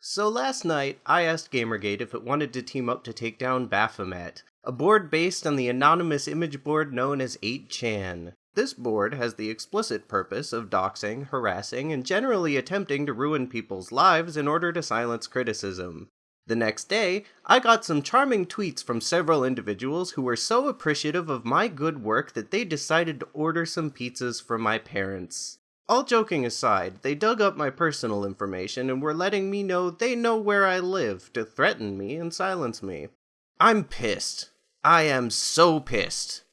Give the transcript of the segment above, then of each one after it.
So last night, I asked Gamergate if it wanted to team up to take down Baphomet, a board based on the anonymous image board known as 8chan. This board has the explicit purpose of doxing, harassing, and generally attempting to ruin people's lives in order to silence criticism. The next day, I got some charming tweets from several individuals who were so appreciative of my good work that they decided to order some pizzas for my parents. All joking aside, they dug up my personal information and were letting me know they know where I live to threaten me and silence me. I'm pissed. I am so pissed.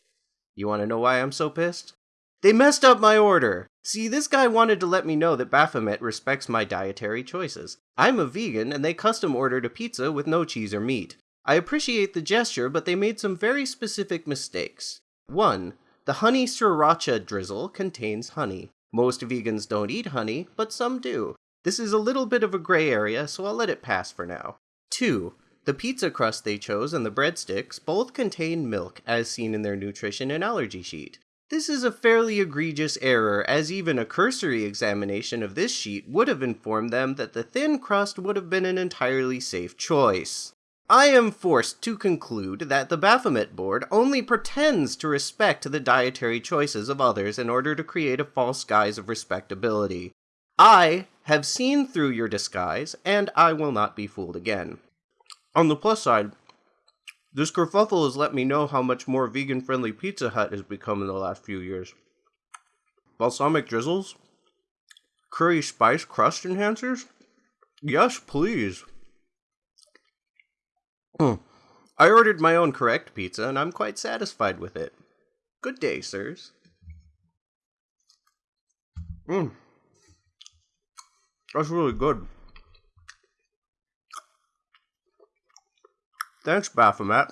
You want to know why I'm so pissed? They messed up my order. See, this guy wanted to let me know that Baphomet respects my dietary choices. I'm a vegan, and they custom ordered a pizza with no cheese or meat. I appreciate the gesture, but they made some very specific mistakes. 1. The honey sriracha drizzle contains honey. Most vegans don't eat honey, but some do. This is a little bit of a gray area, so I'll let it pass for now. 2. The pizza crust they chose and the breadsticks both contain milk, as seen in their nutrition and allergy sheet. This is a fairly egregious error, as even a cursory examination of this sheet would have informed them that the thin crust would have been an entirely safe choice. I am forced to conclude that the Baphomet board only pretends to respect the dietary choices of others in order to create a false guise of respectability. I have seen through your disguise, and I will not be fooled again. On the plus side, this kerfuffle has let me know how much more vegan friendly Pizza Hut has become in the last few years. Balsamic drizzles? Curry spice crust enhancers? Yes, please. Hmm. I ordered my own correct pizza and I'm quite satisfied with it. Good day, sirs. Mmm. That's really good. Thanks, Baphomet.